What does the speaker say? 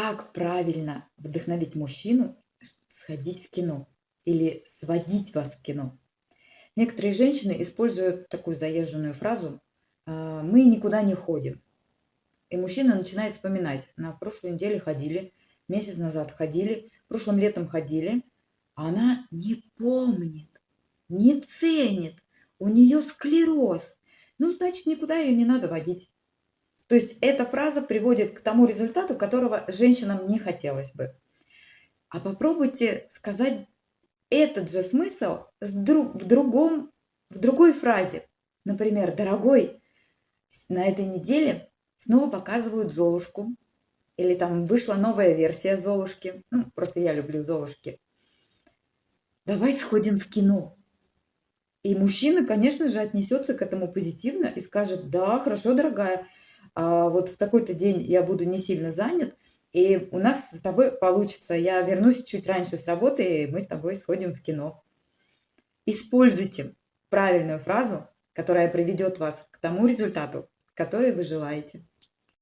Как правильно вдохновить мужчину сходить в кино или сводить вас в кино? Некоторые женщины используют такую заезженную фразу а, «мы никуда не ходим». И мужчина начинает вспоминать. На прошлой неделе ходили, месяц назад ходили, прошлым летом ходили. Она не помнит, не ценит. У нее склероз. Ну, значит, никуда ее не надо водить. То есть эта фраза приводит к тому результату, которого женщинам не хотелось бы. А попробуйте сказать этот же смысл в, другом, в другой фразе. Например, «Дорогой, на этой неделе снова показывают Золушку». Или там вышла новая версия Золушки. Ну, просто я люблю Золушки. Давай сходим в кино. И мужчина, конечно же, отнесется к этому позитивно и скажет, да, хорошо, дорогая, вот в такой-то день я буду не сильно занят, и у нас с тобой получится. Я вернусь чуть раньше с работы, и мы с тобой сходим в кино. Используйте правильную фразу, которая приведет вас к тому результату, который вы желаете.